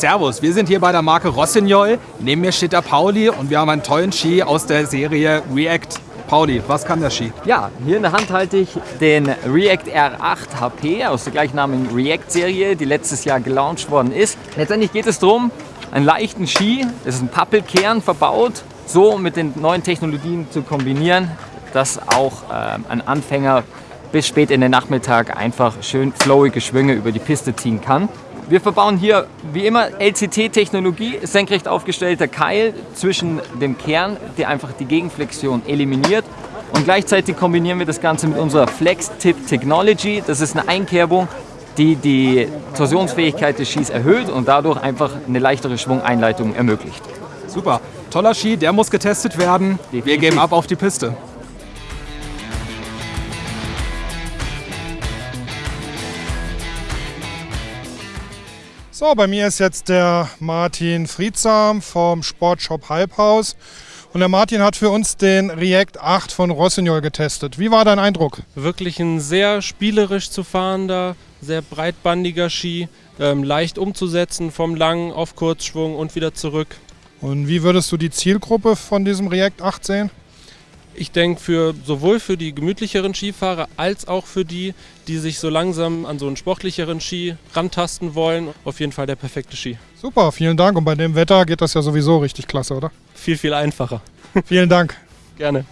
Servus, wir sind hier bei der Marke Rossignol. Neben mir steht der Pauli und wir haben einen tollen Ski aus der Serie React. Pauli, was kann der Ski? Ja, hier in der Hand halte ich den React R8 HP aus der gleichnamigen React-Serie, die letztes Jahr gelauncht worden ist. Letztendlich geht es darum, einen leichten Ski, das ist ein Pappelkern verbaut, so mit den neuen Technologien zu kombinieren, dass auch äh, ein Anfänger bis spät in den Nachmittag einfach schön flowige Schwünge über die Piste ziehen kann. Wir verbauen hier wie immer LCT-Technologie, senkrecht aufgestellter Keil zwischen dem Kern, der einfach die Gegenflexion eliminiert. Und gleichzeitig kombinieren wir das Ganze mit unserer Flex-Tip Technology. Das ist eine Einkerbung, die die Torsionsfähigkeit des Skis erhöht und dadurch einfach eine leichtere Schwungeinleitung ermöglicht. Super, toller Ski, der muss getestet werden. Wir Definitiv. geben ab auf die Piste. So, bei mir ist jetzt der Martin Friedsam vom Sportshop Halbhaus. Und der Martin hat für uns den React 8 von Rossignol getestet. Wie war dein Eindruck? Wirklich ein sehr spielerisch zu fahrender, sehr breitbandiger Ski, ähm, leicht umzusetzen vom langen auf Kurzschwung und wieder zurück. Und wie würdest du die Zielgruppe von diesem React 8 sehen? Ich denke, für, sowohl für die gemütlicheren Skifahrer als auch für die, die sich so langsam an so einen sportlicheren Ski rantasten wollen, auf jeden Fall der perfekte Ski. Super, vielen Dank. Und bei dem Wetter geht das ja sowieso richtig klasse, oder? Viel, viel einfacher. Vielen Dank. Gerne.